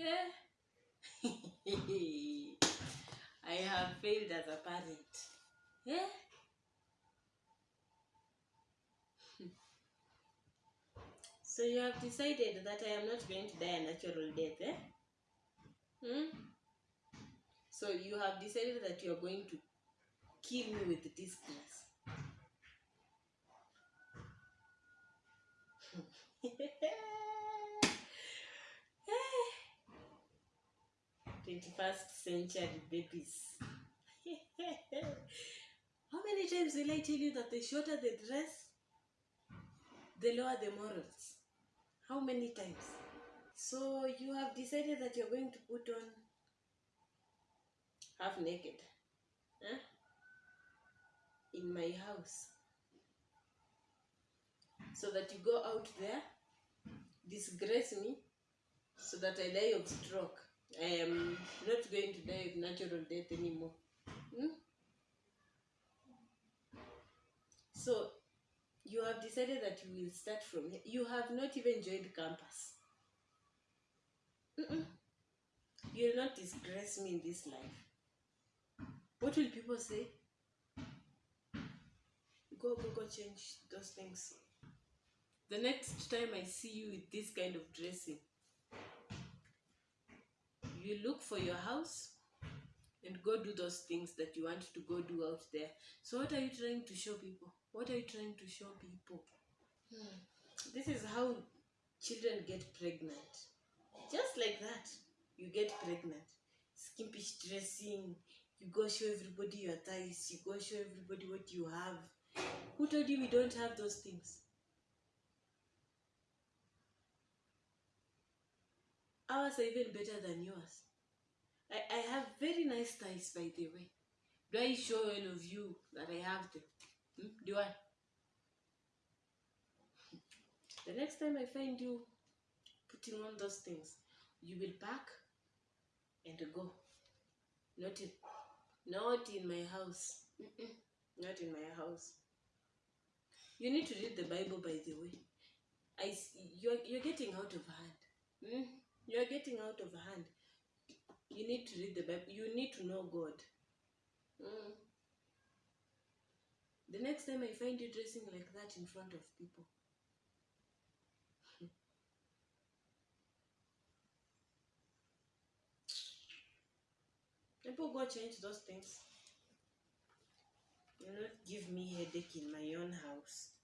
Yeah. I have failed as a parent. Yeah. So you have decided that I am not going to die a natural death, eh? Hmm? So you have decided that you are going to kill me with this distance. 21st century babies. How many times will I tell you that the shorter the dress, the lower the morals? How many times? So you have decided that you're going to put on half naked huh? in my house so that you go out there, disgrace me, so that I die of stroke. I am not going to die of natural death anymore. Hmm? So you have decided that you will start from here. You have not even joined campus. Mm-mm. You will not disgrace me in this life. What will people say? Go, go, go, change those things. The next time I see you with this kind of dressing, you look for your house and go do those things that you want to go do out there. So, what are you trying to show people? What are you trying to show people? Hmm. This is how children get pregnant. Just like that, you get pregnant. Skimpish dressing, you go show everybody your thighs, you go show everybody what you have. Who told you we don't have those things? Ours are even better than yours. I, I have very nice thighs, by the way. Do I show all of you that I have them? Hmm? Do I? The next time I find you putting on those things, you will pack and go. Not in, not in my house. Mm-mm. Not in my house. You need to read the Bible, by the way. I you're you're getting out of hand. Hmm? You're getting out of hand. You need to read the Bible. You need to know God. Mm. The next time I find you dressing like that in front of people, people go change those things. You not give me headache in my own house.